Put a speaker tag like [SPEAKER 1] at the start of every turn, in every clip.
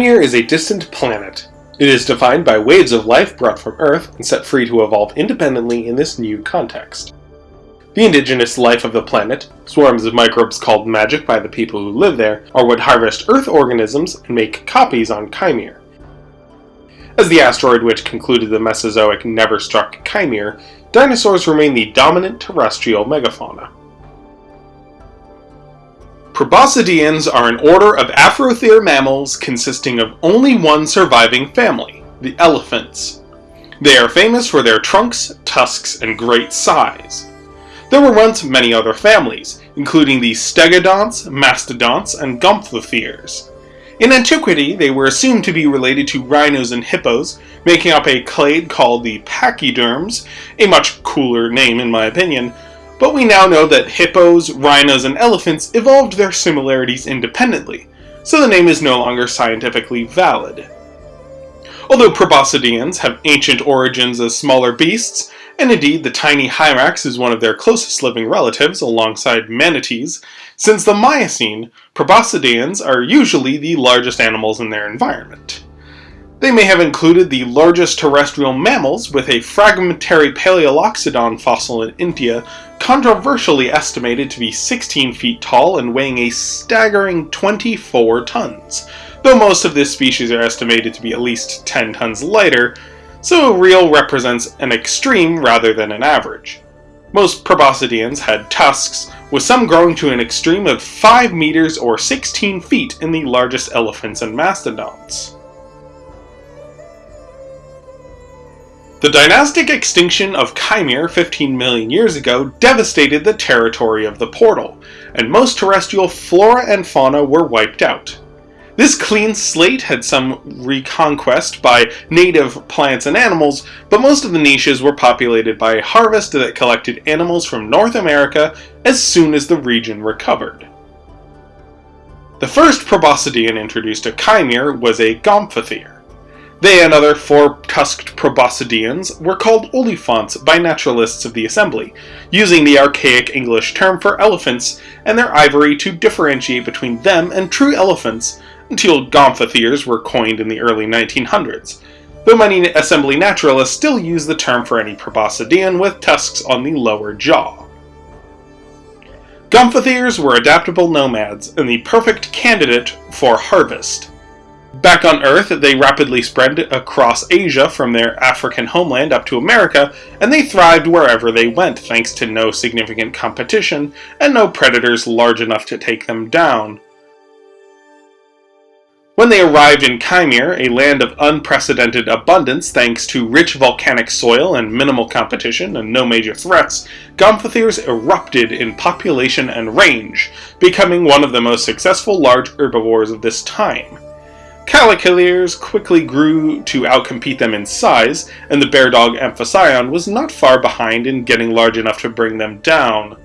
[SPEAKER 1] Khymere is a distant planet. It is defined by waves of life brought from Earth and set free to evolve independently in this new context. The indigenous life of the planet, swarms of microbes called magic by the people who live there, are what harvest Earth organisms and make copies on Khymere. As the asteroid which concluded the Mesozoic never struck Khymere, dinosaurs remain the dominant terrestrial megafauna. Proboscideans are an order of Afrothere mammals consisting of only one surviving family, the elephants. They are famous for their trunks, tusks, and great size. There were once many other families, including the stegodonts, mastodonts, and gomphotheres. In antiquity, they were assumed to be related to rhinos and hippos, making up a clade called the pachyderms, a much cooler name in my opinion, but we now know that hippos, rhinos, and elephants evolved their similarities independently, so the name is no longer scientifically valid. Although proboscideans have ancient origins as smaller beasts, and indeed the tiny hyrax is one of their closest living relatives alongside manatees, since the Miocene, proboscideans are usually the largest animals in their environment. They may have included the largest terrestrial mammals, with a fragmentary Paleoloxodon fossil in India controversially estimated to be 16 feet tall and weighing a staggering 24 tons, though most of this species are estimated to be at least 10 tons lighter, so real represents an extreme rather than an average. Most proboscideans had tusks, with some growing to an extreme of 5 meters or 16 feet in the largest elephants and mastodons. The dynastic extinction of Khymere 15 million years ago devastated the territory of the portal, and most terrestrial flora and fauna were wiped out. This clean slate had some reconquest by native plants and animals, but most of the niches were populated by a harvest that collected animals from North America as soon as the region recovered. The first proboscidean introduced to Khymere was a Gomphothere. They and other four-tusked proboscideans were called oliphants by naturalists of the assembly, using the archaic English term for elephants and their ivory to differentiate between them and true elephants until gomphotheres were coined in the early 1900s, though many assembly naturalists still use the term for any proboscidean with tusks on the lower jaw. Gomphotheres were adaptable nomads and the perfect candidate for harvest. Back on Earth, they rapidly spread across Asia from their African homeland up to America, and they thrived wherever they went thanks to no significant competition and no predators large enough to take them down. When they arrived in Khymere, a land of unprecedented abundance thanks to rich volcanic soil and minimal competition and no major threats, Gomphotheres erupted in population and range, becoming one of the most successful large herbivores of this time. Caliculaires quickly grew to outcompete them in size, and the bear dog Amphicyon was not far behind in getting large enough to bring them down.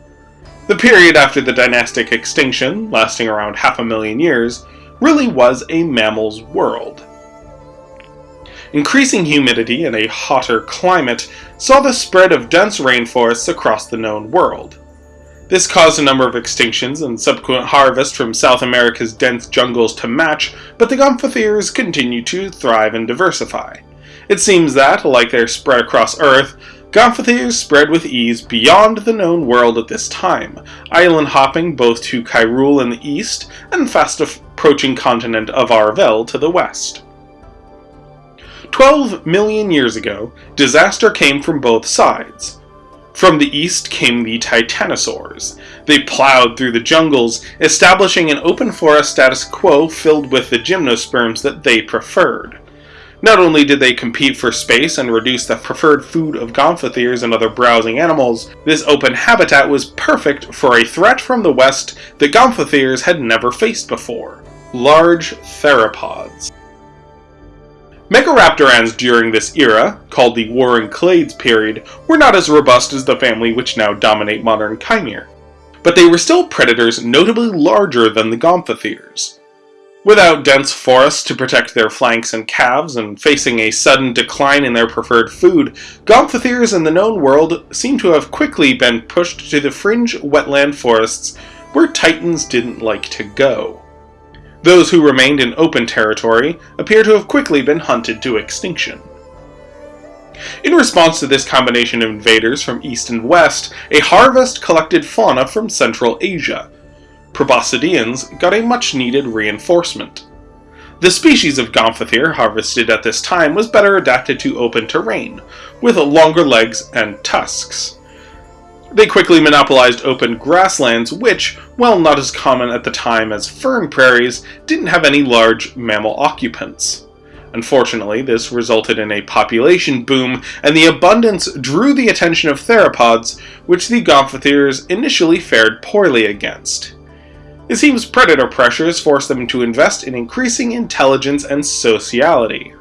[SPEAKER 1] The period after the dynastic extinction, lasting around half a million years, really was a mammal's world. Increasing humidity and a hotter climate saw the spread of dense rainforests across the known world. This caused a number of extinctions and subsequent harvest from South America's dense jungles to match, but the Gomphotheres continued to thrive and diversify. It seems that, like their spread across Earth, Gomphotheres spread with ease beyond the known world at this time, island hopping both to Kyrule in the east and fast approaching continent of Arvel to the west. Twelve million years ago, disaster came from both sides. From the east came the titanosaurs. They plowed through the jungles, establishing an open forest status quo filled with the gymnosperms that they preferred. Not only did they compete for space and reduce the preferred food of gomphotheres and other browsing animals, this open habitat was perfect for a threat from the west that gomphotheres had never faced before. Large theropods. Megaraptorans during this era, called the Warring Clades period, were not as robust as the family which now dominate modern Khymere, but they were still predators notably larger than the Gomphotheres. Without dense forests to protect their flanks and calves, and facing a sudden decline in their preferred food, Gomphotheres in the known world seem to have quickly been pushed to the fringe wetland forests where titans didn't like to go. Those who remained in open territory appear to have quickly been hunted to extinction. In response to this combination of invaders from east and west, a harvest collected fauna from Central Asia. Proboscideans got a much needed reinforcement. The species of Gomphotherium harvested at this time was better adapted to open terrain, with longer legs and tusks. They quickly monopolized open grasslands which, while not as common at the time as fern prairies, didn't have any large mammal occupants. Unfortunately, this resulted in a population boom, and the abundance drew the attention of theropods, which the Gomphotheriums initially fared poorly against. It seems predator pressures forced them to invest in increasing intelligence and sociality.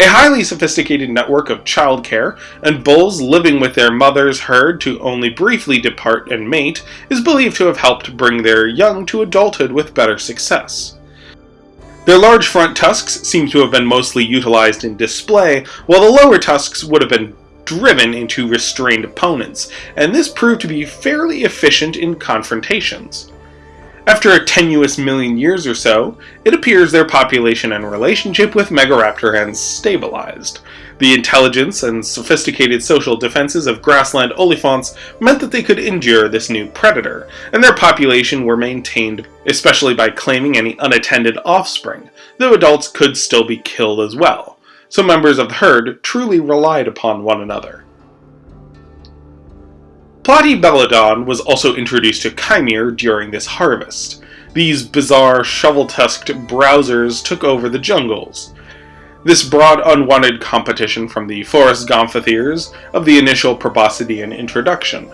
[SPEAKER 1] A highly sophisticated network of childcare and bulls living with their mother's herd to only briefly depart and mate is believed to have helped bring their young to adulthood with better success. Their large front tusks seem to have been mostly utilized in display, while the lower tusks would have been driven into restrained opponents, and this proved to be fairly efficient in confrontations. After a tenuous million years or so, it appears their population and relationship with Megaraptor Megaraptorans stabilized. The intelligence and sophisticated social defenses of grassland olifants meant that they could endure this new predator, and their population were maintained especially by claiming any unattended offspring, though adults could still be killed as well. So members of the herd truly relied upon one another. Platybelodon was also introduced to Khymere during this harvest. These bizarre, shovel-tusked browsers took over the jungles. This brought unwanted competition from the forest gomphotheres of the initial proboscidean introduction.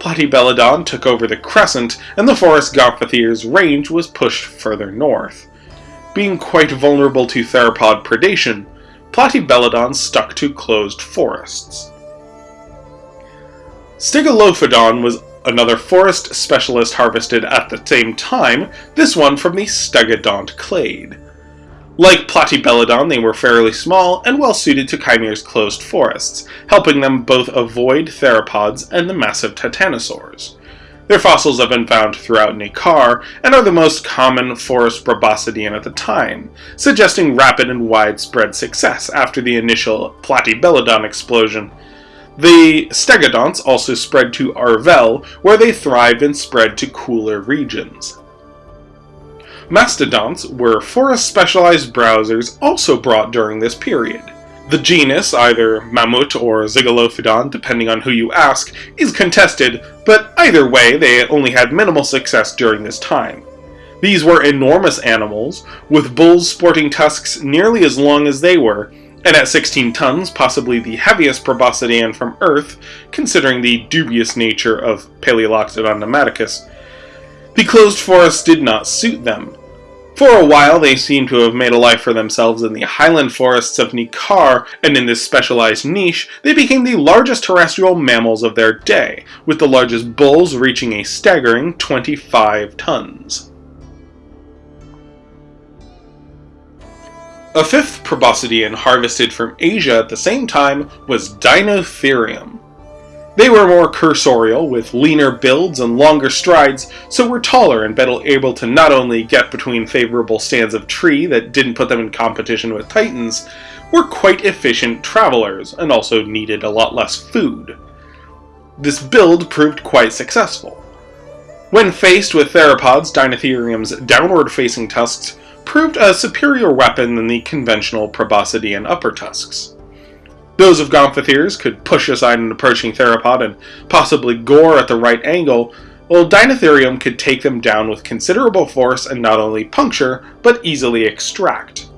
[SPEAKER 1] Platybelodon took over the crescent, and the forest gomphotheres' range was pushed further north. Being quite vulnerable to theropod predation, Platybelodon stuck to closed forests. Stegolophodon was another forest specialist harvested at the same time, this one from the Stegodont clade. Like Platybelodon, they were fairly small and well suited to Khymere's closed forests, helping them both avoid theropods and the massive titanosaurs. Their fossils have been found throughout Neckar and are the most common forest proboscidean at the time, suggesting rapid and widespread success after the initial Platybelodon explosion the stegodonts also spread to Arvel, where they thrive and spread to cooler regions. Mastodonts were forest-specialized browsers also brought during this period. The genus, either Mammut or Zygolophodon, depending on who you ask, is contested, but either way they only had minimal success during this time. These were enormous animals, with bulls sporting tusks nearly as long as they were, and at 16 tons, possibly the heaviest proboscidean from Earth, considering the dubious nature of Paleoloxodon namadicus. The closed forest did not suit them. For a while, they seem to have made a life for themselves in the highland forests of Neckar, and in this specialized niche, they became the largest terrestrial mammals of their day, with the largest bulls reaching a staggering 25 tons. A fifth proboscidean harvested from Asia at the same time was Dinotherium. They were more cursorial, with leaner builds and longer strides, so were taller and better able to not only get between favorable stands of tree that didn't put them in competition with titans, were quite efficient travelers and also needed a lot less food. This build proved quite successful. When faced with theropods, Dinotherium's downward-facing tusks proved a superior weapon than the conventional proboscidean upper tusks. Those of Gomphotheres could push aside an approaching theropod and possibly gore at the right angle, while Dinotherium could take them down with considerable force and not only puncture, but easily extract.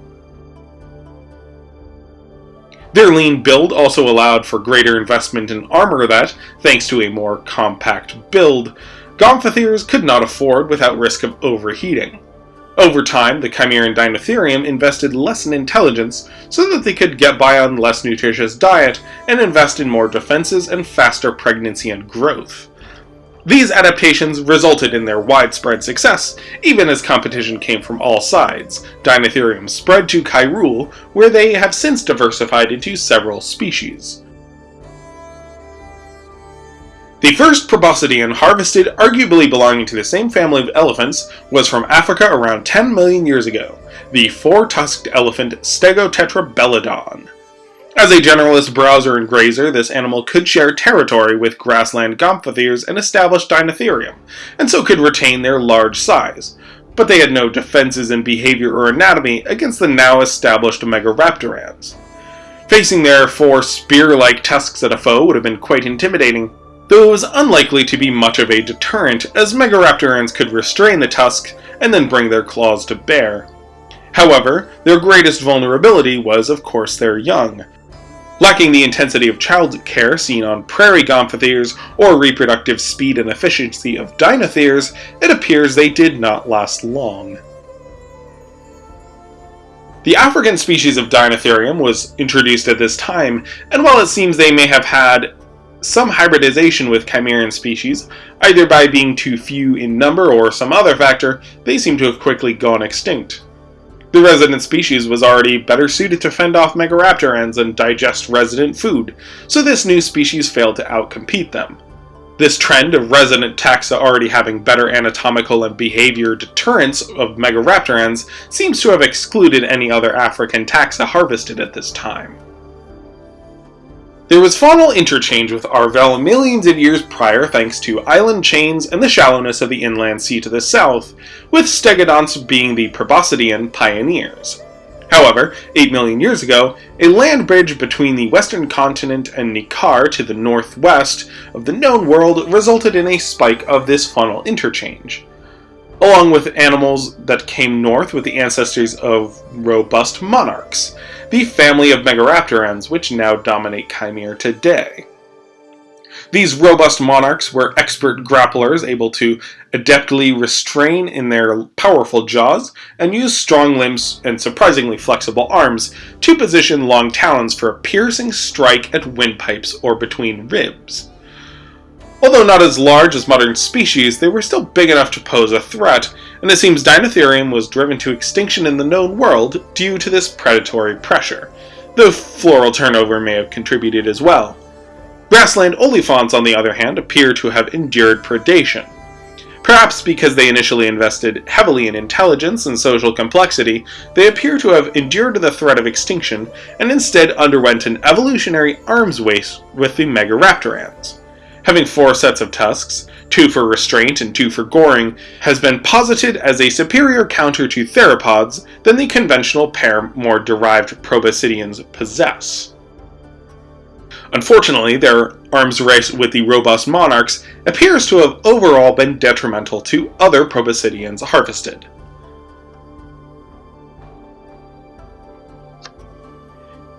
[SPEAKER 1] Their lean build also allowed for greater investment in armor that, thanks to a more compact build, Gomphotheres could not afford without risk of overheating. Over time, the Chimeran Dinotherium invested less in intelligence so that they could get by on less nutritious diet and invest in more defenses and faster pregnancy and growth. These adaptations resulted in their widespread success, even as competition came from all sides. Dinotherium spread to Kyrule, where they have since diversified into several species. The first proboscidean harvested, arguably belonging to the same family of elephants, was from Africa around 10 million years ago, the four-tusked elephant Stegotetrabelodon. As a generalist browser and grazer, this animal could share territory with grassland gomphotheres and established Dinotherium, and so could retain their large size, but they had no defenses in behavior or anatomy against the now established Megaraptorans. Facing their four spear-like tusks at a foe would have been quite intimidating, though it was unlikely to be much of a deterrent, as Megaraptorans could restrain the tusk and then bring their claws to bear. However, their greatest vulnerability was, of course, their young, Lacking the intensity of child care seen on prairie gomphotheres or reproductive speed and efficiency of dinotheres, it appears they did not last long. The African species of Dinotherium was introduced at this time, and while it seems they may have had some hybridization with Chimeran species, either by being too few in number or some other factor, they seem to have quickly gone extinct. The resident species was already better suited to fend off Megaraptorans and digest resident food, so this new species failed to outcompete them. This trend of resident taxa already having better anatomical and behavior deterrence of Megaraptorans seems to have excluded any other African taxa harvested at this time. There was faunal interchange with Arvel millions of years prior thanks to island chains and the shallowness of the inland sea to the south, with stegodonts being the proboscidean pioneers. However, 8 million years ago, a land bridge between the western continent and Nikkar to the northwest of the known world resulted in a spike of this faunal interchange. Along with animals that came north with the ancestors of robust monarchs, the family of Megaraptorans, which now dominate Khymere today. These robust monarchs were expert grapplers able to adeptly restrain in their powerful jaws and use strong limbs and surprisingly flexible arms to position long talons for a piercing strike at windpipes or between ribs. Although not as large as modern species, they were still big enough to pose a threat, and it seems Dinotherium was driven to extinction in the known world due to this predatory pressure, though floral turnover may have contributed as well. Grassland olifants, on the other hand, appear to have endured predation. Perhaps because they initially invested heavily in intelligence and social complexity, they appear to have endured the threat of extinction and instead underwent an evolutionary arms race with the Megaraptorans having four sets of tusks, two for restraint and two for goring, has been posited as a superior counter to theropods than the conventional pair more derived proboscideans possess. Unfortunately, their arms race with the robust monarchs appears to have overall been detrimental to other proboscideans harvested.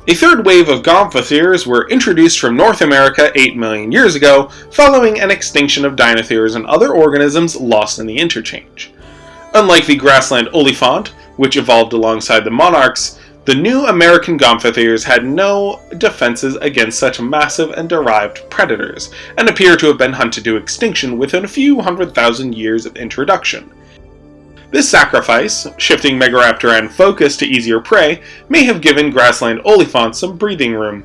[SPEAKER 1] A third wave of gomphotheres were introduced from North America 8 million years ago, following an extinction of dinotheres and other organisms lost in the interchange. Unlike the grassland olifant, which evolved alongside the monarchs, the new American gomphotheres had no defenses against such massive and derived predators, and appear to have been hunted to extinction within a few hundred thousand years of introduction. This sacrifice, shifting Megaraptoran focus to easier prey, may have given grassland olifants some breathing room.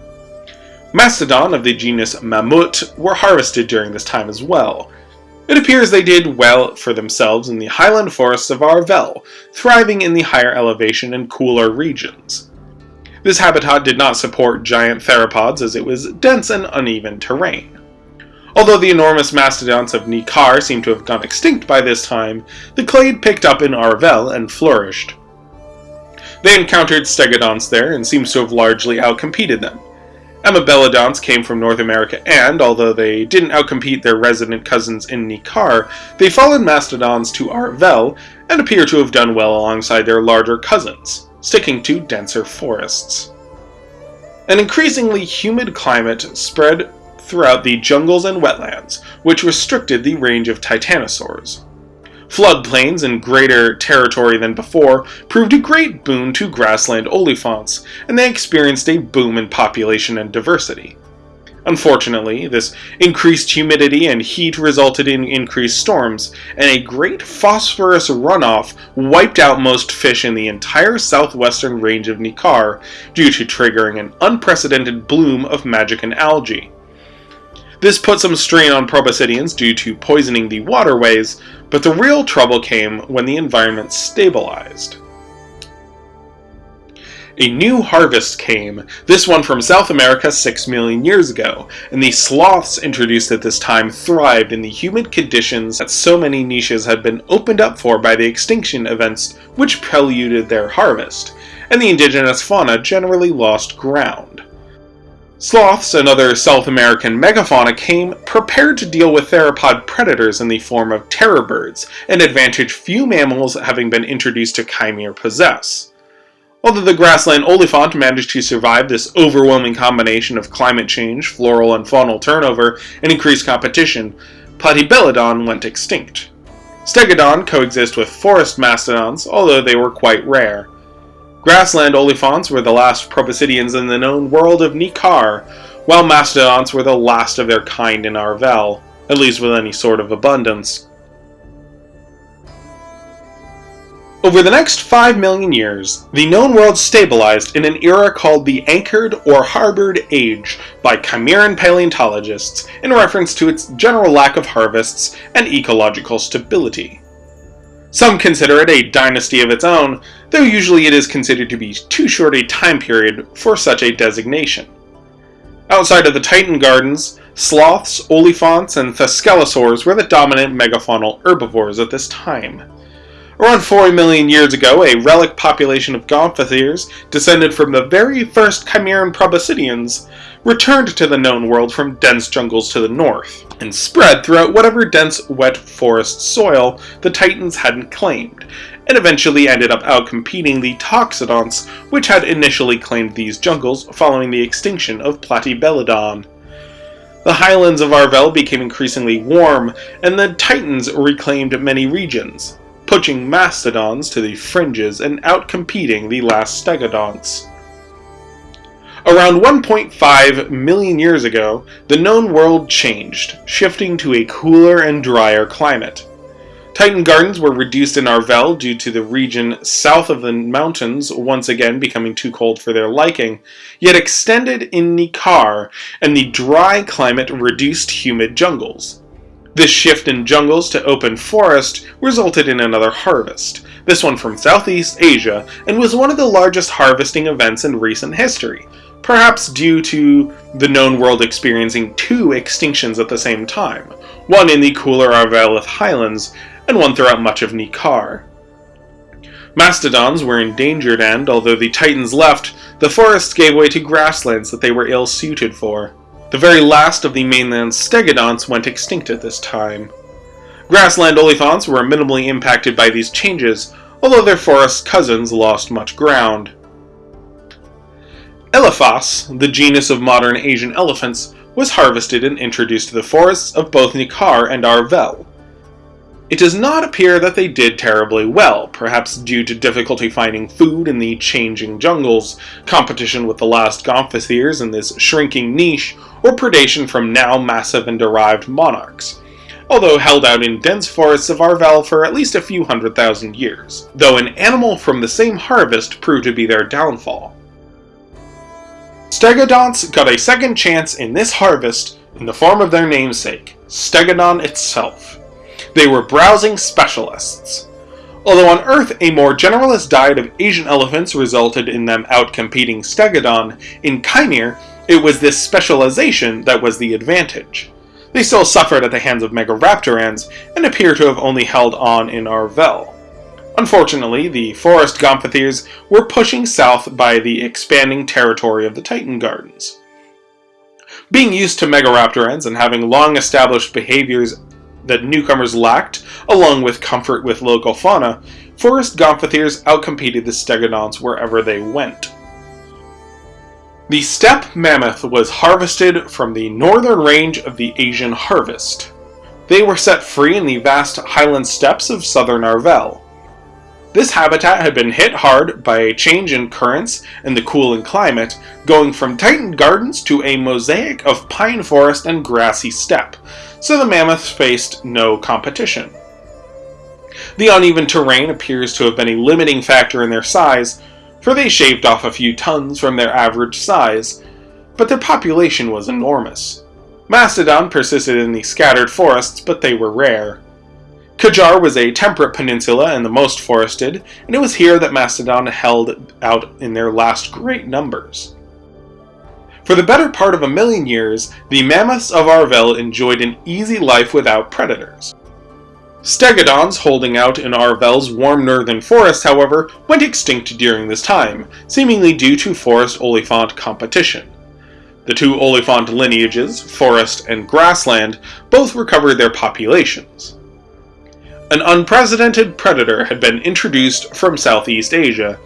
[SPEAKER 1] Mastodon of the genus Mammut were harvested during this time as well. It appears they did well for themselves in the highland forests of Arvel, thriving in the higher elevation and cooler regions. This habitat did not support giant theropods as it was dense and uneven terrain. Although the enormous mastodons of Nikkar seem to have gone extinct by this time, the clade picked up in Arvel and flourished. They encountered stegodonts there and seems to have largely outcompeted them. Amebelodonts came from North America and, although they didn't outcompete their resident cousins in Nikkar, they followed mastodons to Arvel and appear to have done well alongside their larger cousins, sticking to denser forests. An increasingly humid climate spread throughout the jungles and wetlands, which restricted the range of titanosaurs. Floodplains in greater territory than before proved a great boon to grassland olifants, and they experienced a boom in population and diversity. Unfortunately, this increased humidity and heat resulted in increased storms, and a great phosphorus runoff wiped out most fish in the entire southwestern range of Nikkar due to triggering an unprecedented bloom of magican algae. This put some strain on proboscideans due to poisoning the waterways, but the real trouble came when the environment stabilized. A new harvest came, this one from South America 6 million years ago, and the sloths introduced at this time thrived in the humid conditions that so many niches had been opened up for by the extinction events which preluded their harvest, and the indigenous fauna generally lost ground. Sloths and other South American megafauna came prepared to deal with theropod predators in the form of terror birds, an advantage few mammals having been introduced to Khymere possess. Although the grassland olifant managed to survive this overwhelming combination of climate change, floral and faunal turnover, and increased competition, Platybelodon went extinct. Stegodon coexist with forest mastodons, although they were quite rare. Grassland olifants were the last proboscideans in the known world of Nikkar, while mastodons were the last of their kind in Arvel, at least with any sort of abundance. Over the next 5 million years, the known world stabilized in an era called the Anchored or Harbored Age by Chimeran paleontologists in reference to its general lack of harvests and ecological stability. Some consider it a dynasty of its own, though usually it is considered to be too short a time period for such a designation. Outside of the Titan Gardens, sloths, olifants, and thescelosaurs were the dominant megafaunal herbivores at this time. Around 4 million years ago, a relic population of gomphotheres, descended from the very first Chimeran proboscideans, returned to the known world from dense jungles to the north, and spread throughout whatever dense, wet forest soil the Titans hadn't claimed, and eventually ended up outcompeting the Toxodonts, which had initially claimed these jungles following the extinction of Platybelodon. The highlands of Arvel became increasingly warm, and the Titans reclaimed many regions, pushing mastodons to the fringes and outcompeting the last stegodonts. Around 1.5 million years ago, the known world changed, shifting to a cooler and drier climate. Titan Gardens were reduced in Arvel due to the region south of the mountains once again becoming too cold for their liking, yet extended in Nikkar, and the dry climate reduced humid jungles. This shift in jungles to open forest resulted in another harvest, this one from Southeast Asia, and was one of the largest harvesting events in recent history, perhaps due to the known world experiencing two extinctions at the same time, one in the cooler Arvelith highlands, and one throughout much of Nikkar. Mastodons were endangered and, although the Titans left, the forests gave way to grasslands that they were ill-suited for. The very last of the mainland stegodonts went extinct at this time. Grassland olifants were minimally impacted by these changes, although their forest cousins lost much ground. Elephas, the genus of modern Asian elephants, was harvested and introduced to the forests of both Nikkar and Arvel. It does not appear that they did terribly well, perhaps due to difficulty finding food in the changing jungles, competition with the last gomphotheres in this shrinking niche, or predation from now massive and derived monarchs, although held out in dense forests of Arvel for at least a few hundred thousand years, though an animal from the same harvest proved to be their downfall. Stegodonts got a second chance in this harvest in the form of their namesake, Stegodon itself. They were browsing specialists. Although on Earth a more generalist diet of Asian elephants resulted in them outcompeting Stegodon, in Khymere it was this specialization that was the advantage. They still suffered at the hands of Megaraptorans, and appear to have only held on in Arvel. Unfortunately, the forest gomphotheres were pushing south by the expanding territory of the Titan Gardens. Being used to Megaraptorans and having long established behaviors that newcomers lacked, along with comfort with local fauna, forest gomphotheres outcompeted the stegodonts wherever they went. The steppe mammoth was harvested from the northern range of the Asian harvest. They were set free in the vast highland steppes of southern Arvel. This habitat had been hit hard by a change in currents and the cooling climate, going from Titan gardens to a mosaic of pine forest and grassy steppe, so the mammoths faced no competition. The uneven terrain appears to have been a limiting factor in their size, for they shaved off a few tons from their average size, but their population was enormous. Mastodon persisted in the scattered forests, but they were rare. Kajar was a temperate peninsula and the most forested, and it was here that Mastodon held out in their last great numbers. For the better part of a million years, the mammoths of Arvel enjoyed an easy life without predators. Stegodons holding out in Arvel's warm northern forest, however, went extinct during this time, seemingly due to forest olifant competition. The two olifant lineages, forest and grassland, both recovered their populations. An unprecedented predator had been introduced from Southeast Asia.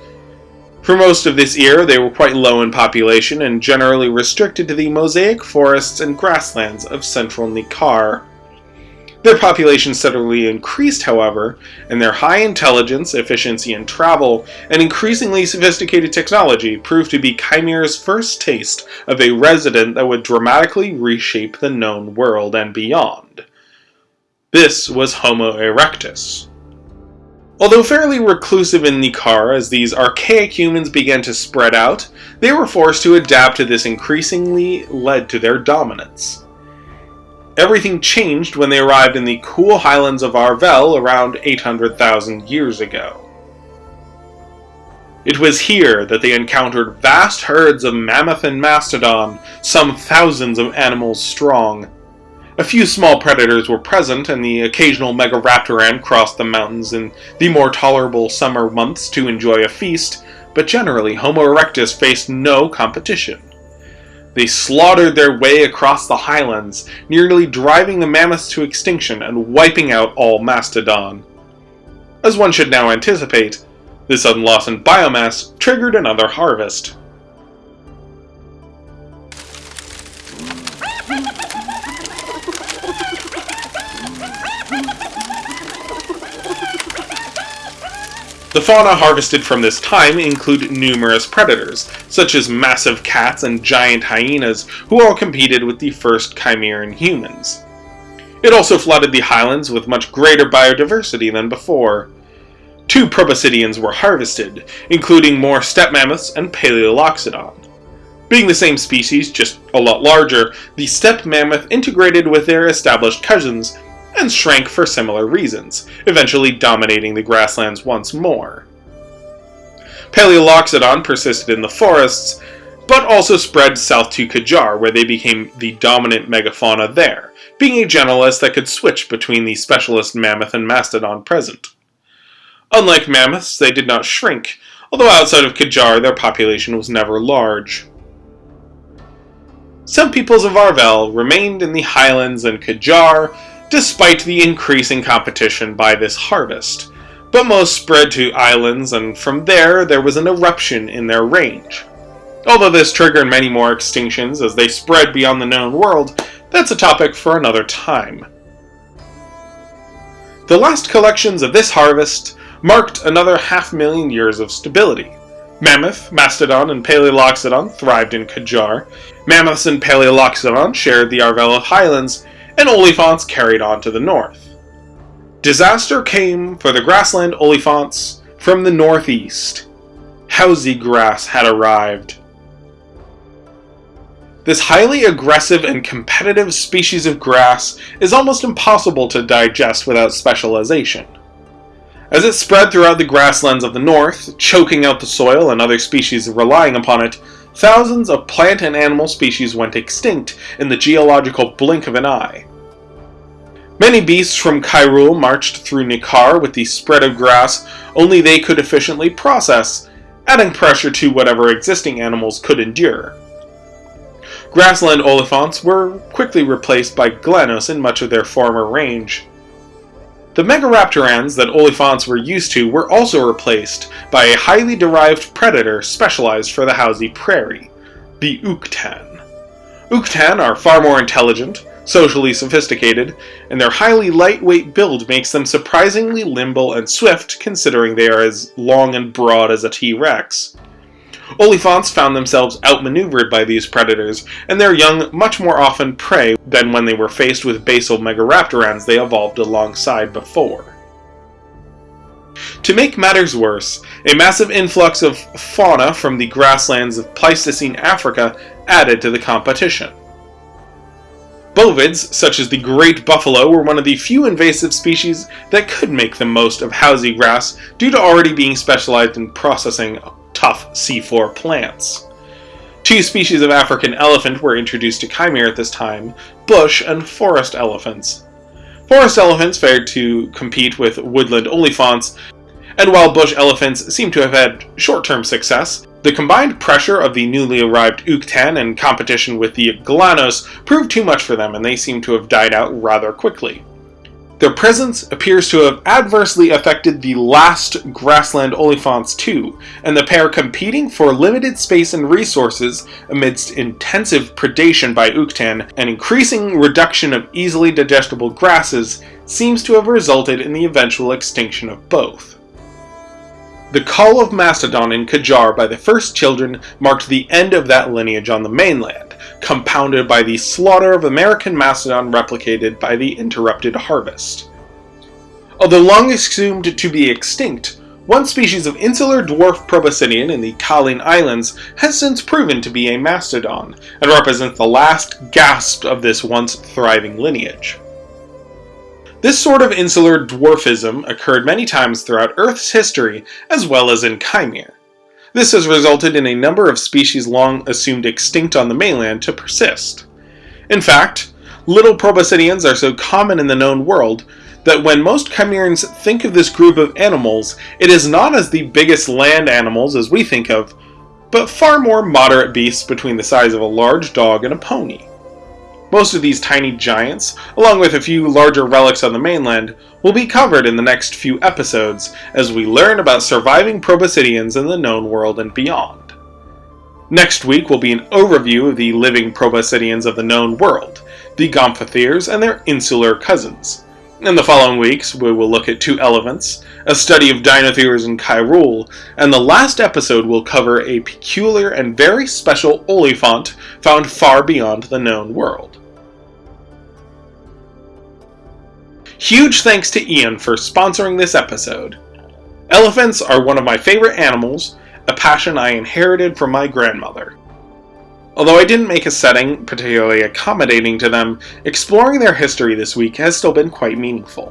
[SPEAKER 1] For most of this year, they were quite low in population and generally restricted to the mosaic forests and grasslands of central Nikkar. Their population steadily increased, however, and their high intelligence, efficiency in travel, and increasingly sophisticated technology proved to be Khymere's first taste of a resident that would dramatically reshape the known world and beyond. This was Homo erectus. Although fairly reclusive in Nikkar as these archaic humans began to spread out, they were forced to adapt to this increasingly led to their dominance. Everything changed when they arrived in the cool highlands of Arvel around 800,000 years ago. It was here that they encountered vast herds of mammoth and mastodon, some thousands of animals strong. A few small predators were present, and the occasional Megaraptoran crossed the mountains in the more tolerable summer months to enjoy a feast, but generally Homo erectus faced no competition. They slaughtered their way across the highlands, nearly driving the mammoths to extinction and wiping out all mastodon. As one should now anticipate, this sudden loss in biomass triggered another harvest. The fauna harvested from this time include numerous predators, such as massive cats and giant hyenas, who all competed with the first Chimeran humans. It also flooded the highlands with much greater biodiversity than before. Two proboscideans were harvested, including more steppe mammoths and Paleoloxodon. Being the same species, just a lot larger, the steppe mammoth integrated with their established cousins and shrank for similar reasons, eventually dominating the grasslands once more. Paleoloxodon persisted in the forests, but also spread south to Kajar, where they became the dominant megafauna there, being a generalist that could switch between the specialist mammoth and mastodon present. Unlike mammoths, they did not shrink, although outside of Kajar their population was never large. Some peoples of Arvel remained in the highlands and Kajar, despite the increasing competition by this harvest, but most spread to islands and from there there was an eruption in their range. Although this triggered many more extinctions as they spread beyond the known world, that's a topic for another time. The last collections of this harvest marked another half million years of stability. Mammoth, Mastodon, and Paleoloxodon thrived in Kajar. Mammoths and Paleoloxodon shared the Arvela Highlands, and Olifants carried on to the north. Disaster came for the grassland Olifants from the northeast. Housey grass had arrived. This highly aggressive and competitive species of grass is almost impossible to digest without specialization. As it spread throughout the grasslands of the north, choking out the soil and other species relying upon it, thousands of plant and animal species went extinct in the geological blink of an eye. Many beasts from Kyrule marched through Nikkar with the spread of grass only they could efficiently process, adding pressure to whatever existing animals could endure. Grassland olifants were quickly replaced by glanos in much of their former range. The megaraptorans that olifants were used to were also replaced by a highly derived predator specialized for the Housey Prairie, the Uktan. Uktan are far more intelligent, socially sophisticated, and their highly lightweight build makes them surprisingly limble and swift considering they are as long and broad as a T-Rex. Olifants found themselves outmaneuvered by these predators, and their young much more often prey than when they were faced with basal megaraptorans they evolved alongside before. To make matters worse, a massive influx of fauna from the grasslands of Pleistocene Africa added to the competition. Bovids, such as the great buffalo, were one of the few invasive species that could make the most of housey grass due to already being specialized in processing tough C4 plants. Two species of African elephant were introduced to Khymere at this time, bush and forest elephants. Forest elephants fared to compete with woodland oliphants, and while bush elephants seem to have had short-term success, the combined pressure of the newly arrived Ukthan and competition with the Glanos proved too much for them and they seem to have died out rather quickly. Their presence appears to have adversely affected the last grassland oliphants too, and the pair competing for limited space and resources amidst intensive predation by Ukthan and increasing reduction of easily digestible grasses seems to have resulted in the eventual extinction of both. The call of Mastodon in Kajar by the first children marked the end of that lineage on the mainland, compounded by the slaughter of American Mastodon replicated by the interrupted harvest. Although long assumed to be extinct, one species of insular dwarf proboscidean in the Kaolin Islands has since proven to be a mastodon, and represents the last gasp of this once thriving lineage. This sort of insular dwarfism occurred many times throughout Earth's history, as well as in Khymere. This has resulted in a number of species long assumed extinct on the mainland to persist. In fact, little proboscideans are so common in the known world that when most Chimerans think of this group of animals, it is not as the biggest land animals as we think of, but far more moderate beasts between the size of a large dog and a pony. Most of these tiny giants, along with a few larger relics on the mainland, will be covered in the next few episodes as we learn about surviving proboscideans in the known world and beyond. Next week will be an overview of the living proboscideans of the known world, the Gomphotheres and their insular cousins. In the following weeks, we will look at two elephants, a study of Dinotheres in Kyrule, and the last episode will cover a peculiar and very special oliphant found far beyond the known world. Huge thanks to Ian for sponsoring this episode. Elephants are one of my favorite animals, a passion I inherited from my grandmother. Although I didn't make a setting particularly accommodating to them, exploring their history this week has still been quite meaningful.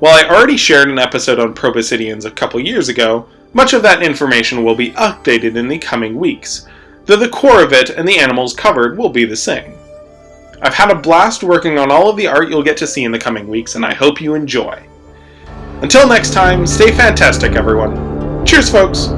[SPEAKER 1] While I already shared an episode on proboscideans a couple years ago, much of that information will be updated in the coming weeks, though the core of it and the animals covered will be the same. I've had a blast working on all of the art you'll get to see in the coming weeks, and I hope you enjoy. Until next time, stay fantastic, everyone. Cheers, folks!